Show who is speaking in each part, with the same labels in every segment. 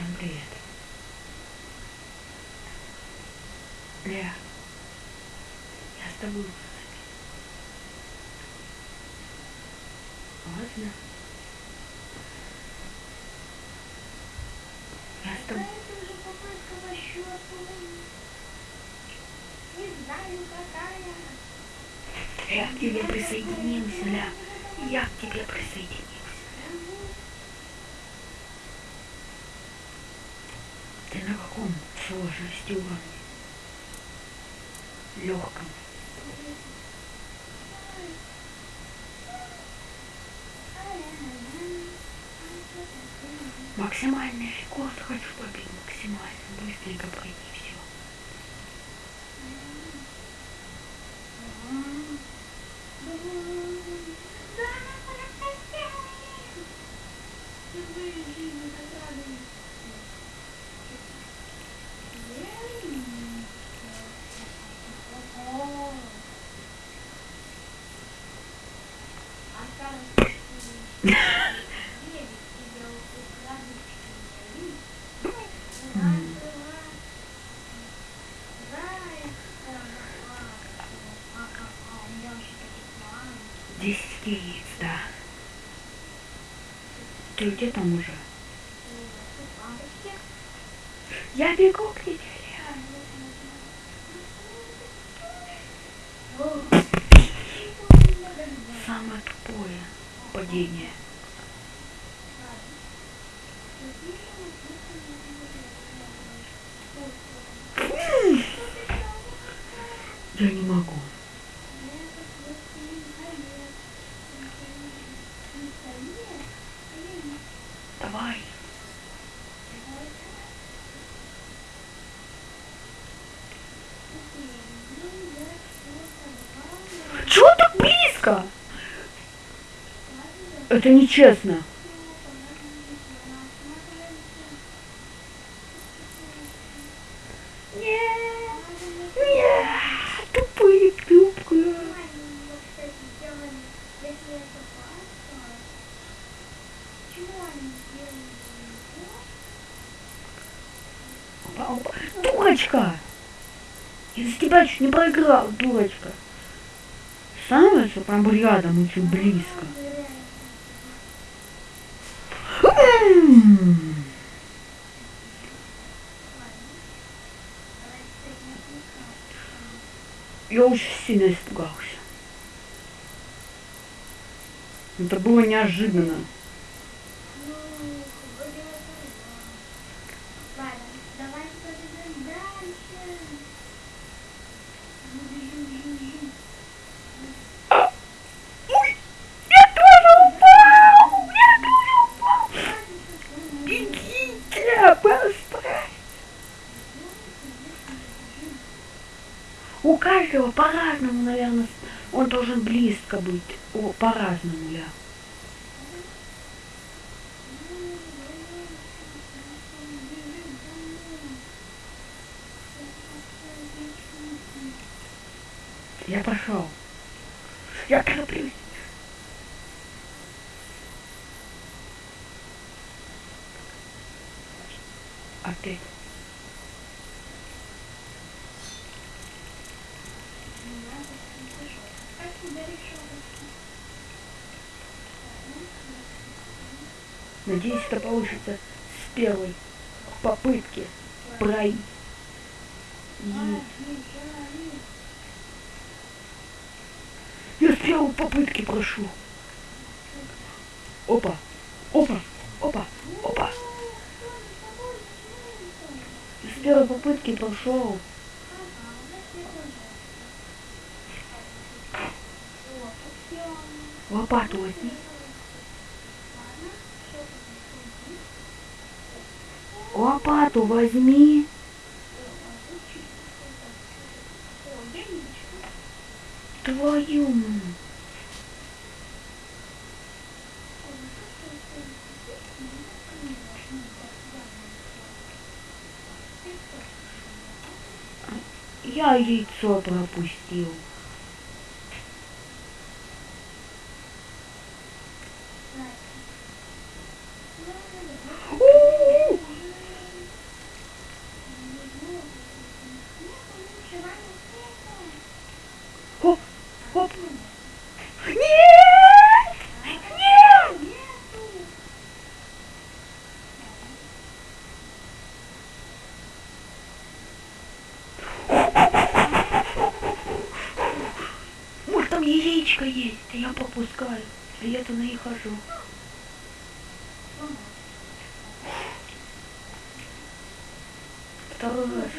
Speaker 1: Всем привет. Ля, я с тобой Ладно. Я с тобой... Я к тебе присоединился, Ля. Я к тебе присоединился. Ты на каком сложности уровне? Легком. Максимальный рекорд хочу побить максимально. Быстренько пройти все. Десять яиц, да. Ты где там уже? Я бегу к тебе. Самое тупое падение. Я не могу. Давай. Чего так близко? Это нечестно. Дурочка! Из-за тебя чуть не проиграл, дурочка. Становится прям рядом, очень близко. Я очень сильно испугался. Это было неожиданно. Каждого по-разному, наверное, он должен близко быть. По-разному, я. Я пошел. Я тороплюсь. Опять. Надеюсь, это получится с первой попытки пройти. Я с первой попытки прошу. Опа, опа, опа, опа. С первой попытки прошел. Лопату возьми. Лопату возьми. Твою. Я яйцо пропустил. У-у-у! там яичко есть, а я пропускаю. А я туда и хожу. Второй раз.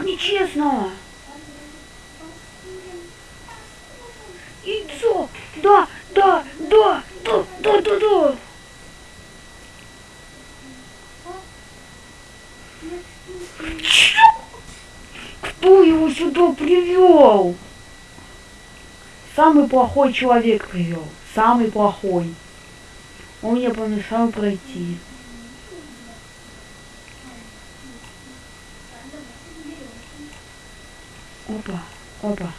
Speaker 1: Как нечестно! Яйцо! Да, да, да, да, да, да, да! Кто его сюда привел? Самый плохой человек привел. Самый плохой. Он мне помешал пройти. Опа, опа.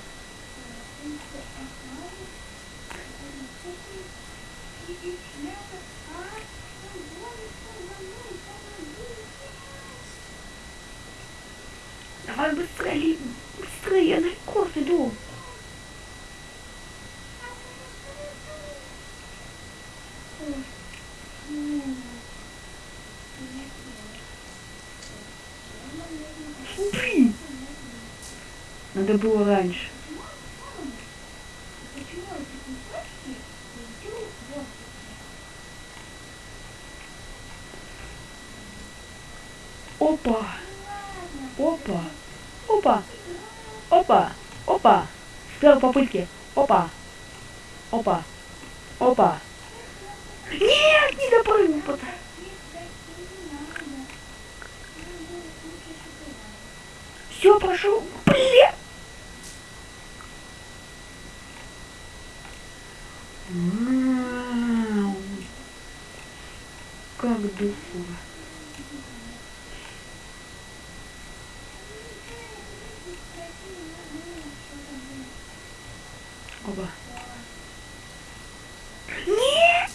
Speaker 1: Давай быстрее, быстрее, я на рекорд иду. Надо было раньше. Опа. Опа. Опа. Опа. Опа. С первой попытки. Опа. Опа. Опа. Нет, не допрыгнул. пока. Все, прошел. Блин. Как дуфу. Оба. Нет!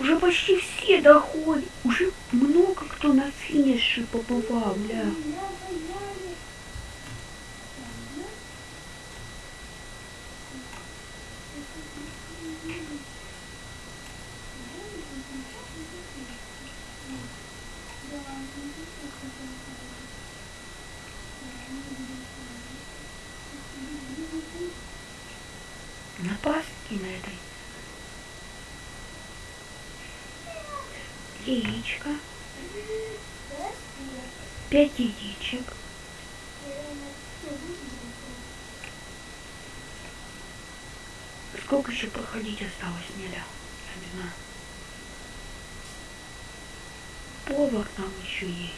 Speaker 1: Уже почти все доходят. Уже много кто на финише бля. На паске на этой. Яичко. Пять яичек. Сколько еще проходить осталось, Неля? Я не знаю. Повар там еще есть.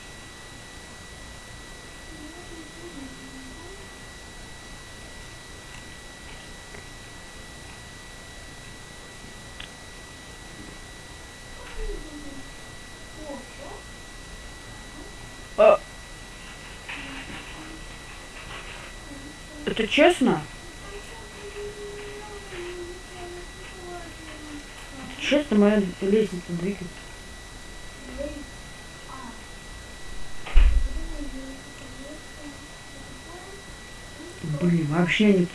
Speaker 1: А... Это честно? Честно, моя лестница двигается. Блин, вообще не...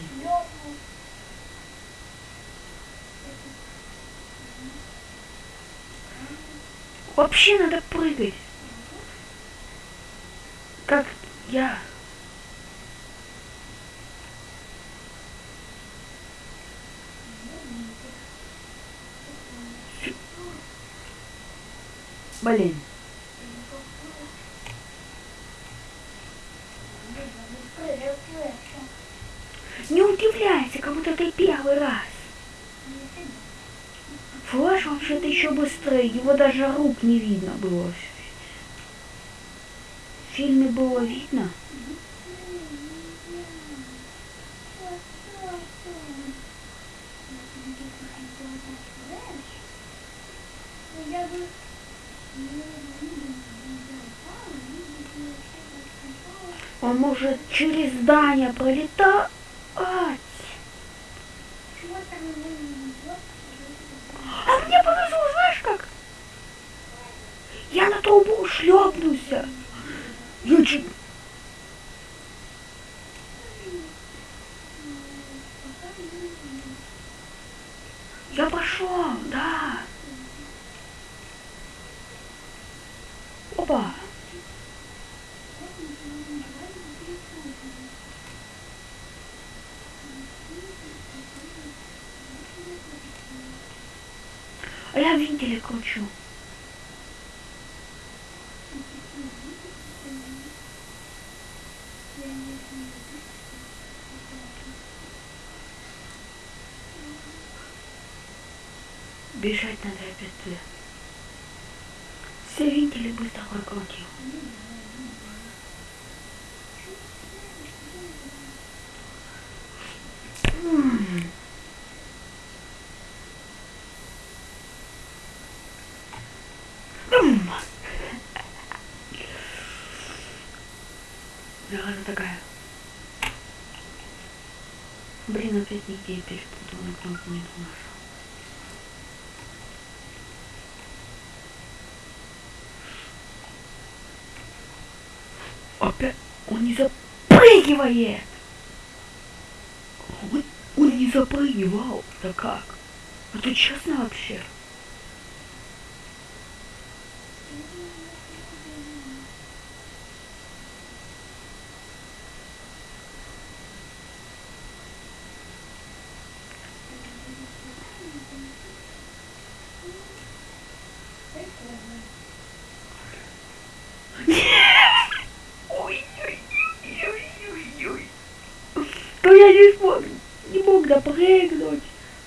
Speaker 1: Вообще надо прыгать. Как я. Блин. Не удивляйся, как будто ты первый раз. Флэш вообще-то еще быстрее, его даже рук не видно было. В фильме было видно.
Speaker 2: Я бы...
Speaker 1: Он может через здание пролетать. А мне повезло, знаешь как? Я на трубу шлепнулся. Я чуть... Я пошел, да.
Speaker 2: Опа! А я вентили кручу. Бежать надо опять туда. Все вентили быстро прокрутил. М. М. Зараза такая. Блин, опять нигде перепутал, на кнопку не нажал. Опять он не запрыгивает. Он, он не запрыгивал. Да как? Это честно вообще? То я не смог, не мог допрыгнуть,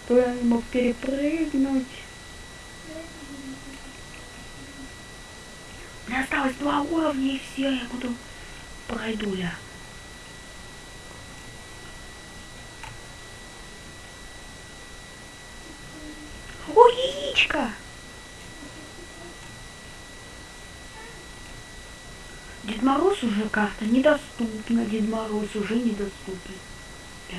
Speaker 2: то я не мог перепрыгнуть. Меня осталось два уровня и все, я буду пройду я. Ой, яичко! Дед Мороз уже карта недоступна, Дед Мороз уже недоступен. Да.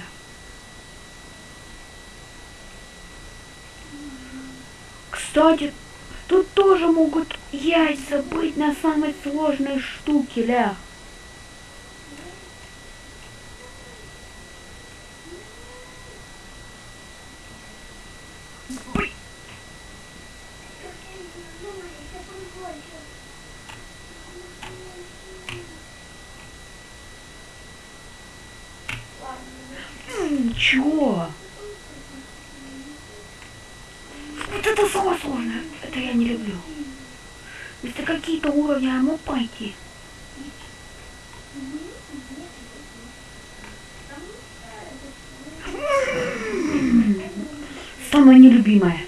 Speaker 2: Кстати, тут тоже могут яйца быть на самой сложной штуке, ля. Блин, м, Чё? Вот это самое сложное. Это я не люблю. Если какие-то уровни я мог пройти. М, Самое нелюбимое.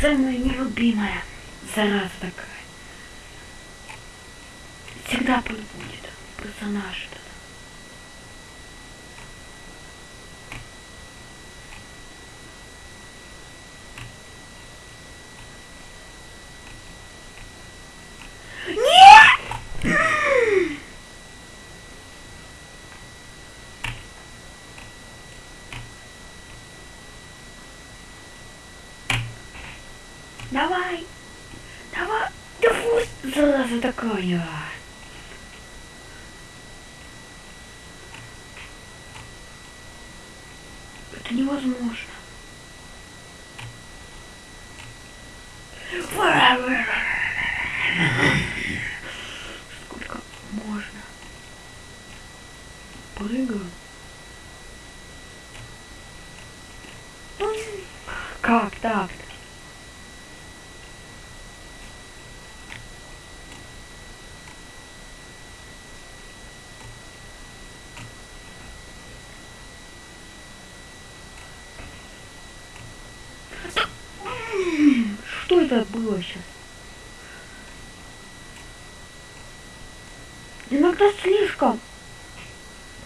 Speaker 2: Самая нелюбимая зараза такая. Нет! Давай! Давай! Да пусть зараза такая! Это невозможно. Сколько можно? Прыгаю. Как так? Что это было сейчас? Иногда слишком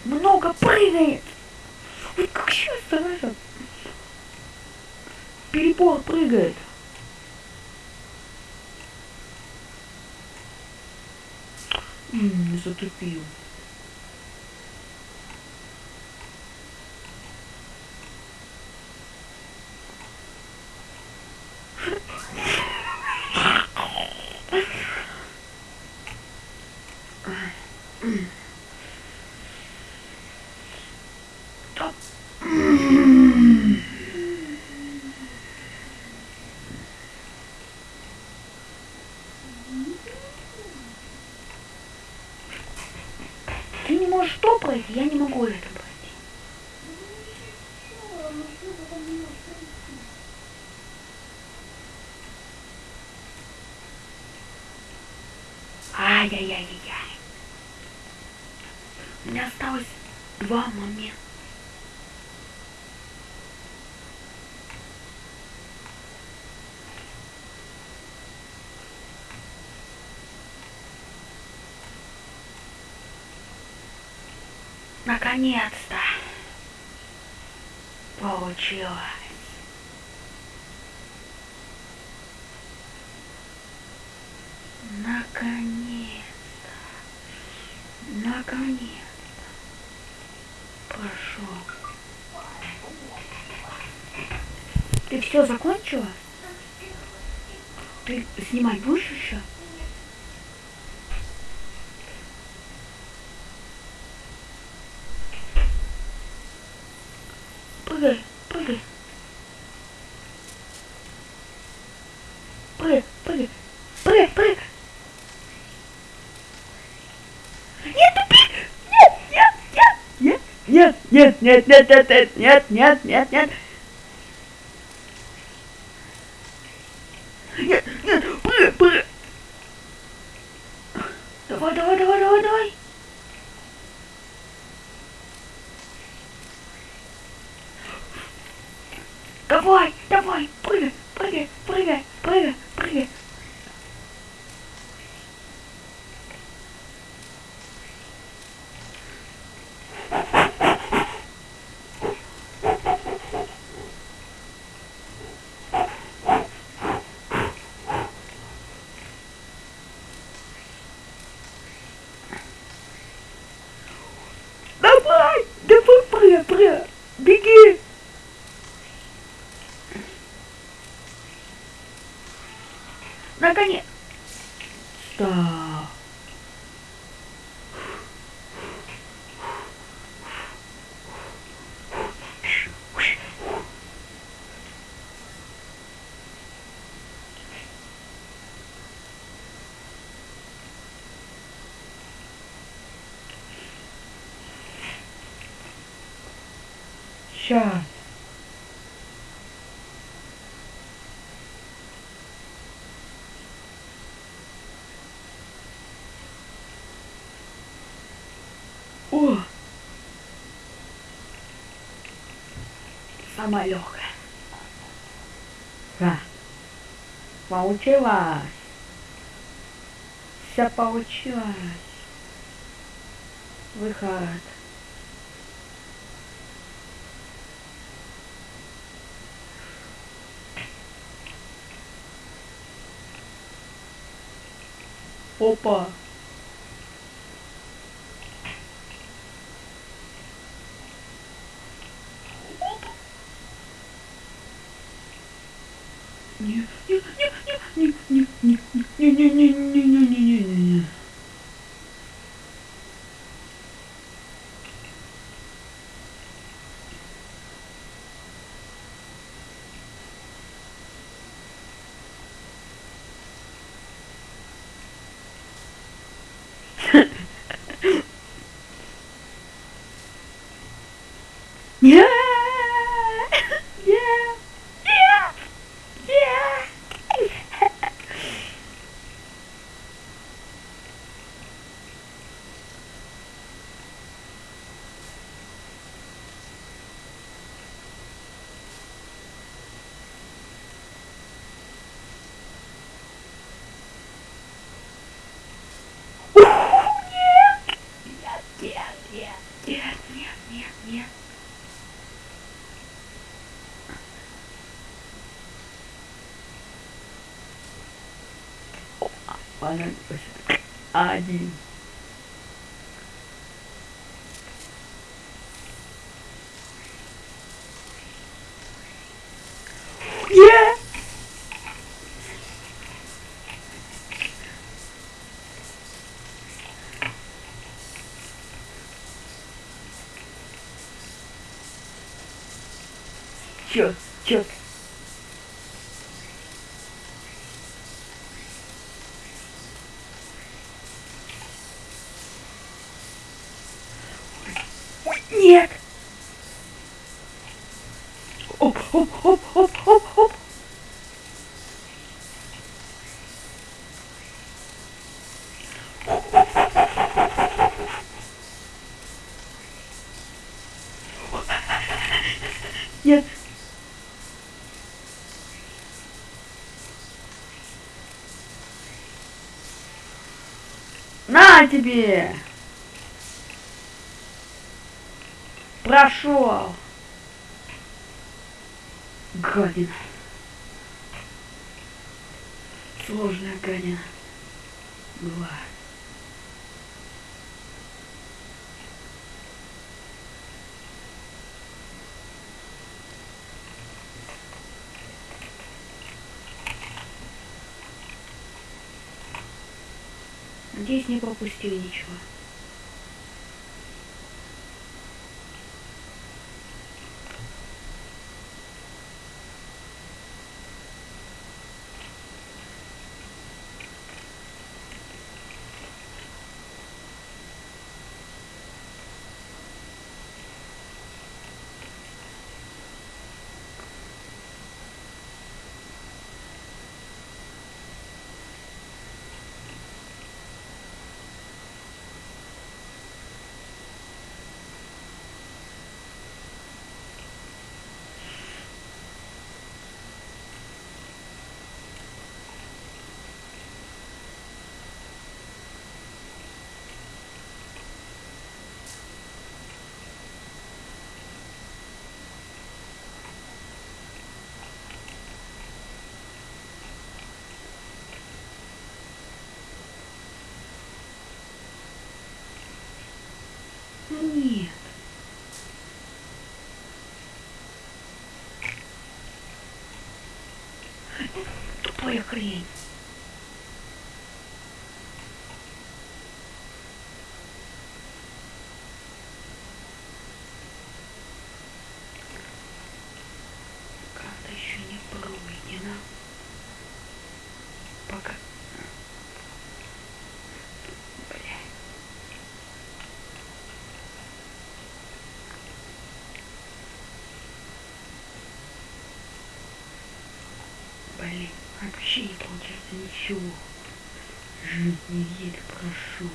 Speaker 2: много прыгает. Вот как сейчас зараза. Перебор прыгает. М, затупил. Да. М. пройти, я не могу это пройти.
Speaker 1: Что, ну что вы там не можете пройти?
Speaker 2: Ай-яй-яй-яй. У меня осталось два момента. Наконец-то получилось. Наконец-то. Наконец-то. Прошел. Ты все закончила? Ты снимать будешь еще? Нет, нет, нет, нет, нет, нет, нет, нет, нет, 中に、ス Самая легкая. Да. Получилось. Все получилось. Выход. Опа. Ballern ist Adi. Yeah! Sure, sure. Нет. На тебе! Прошел. Гадина. Сложная гадина. Была. Надеюсь, не пропустил ничего. Ну нет. Тупая хрень. Карта еще не пройдена. Пока. Бля. Блин, вообще не получается ничего. Жизнь еле прошел.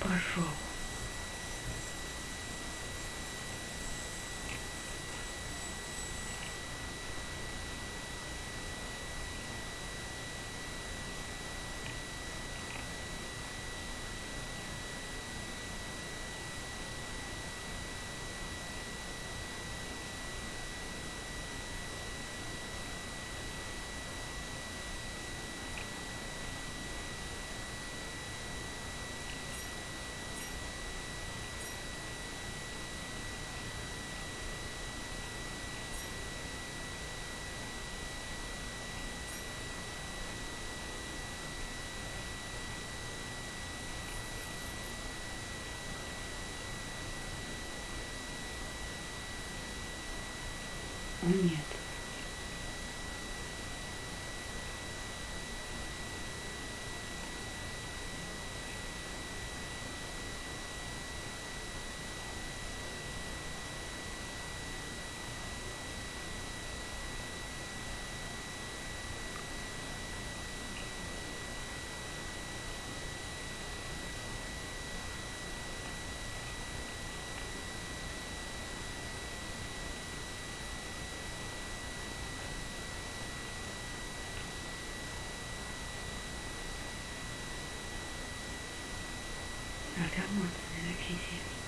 Speaker 2: Прошел. А нет. Информация на физе. Там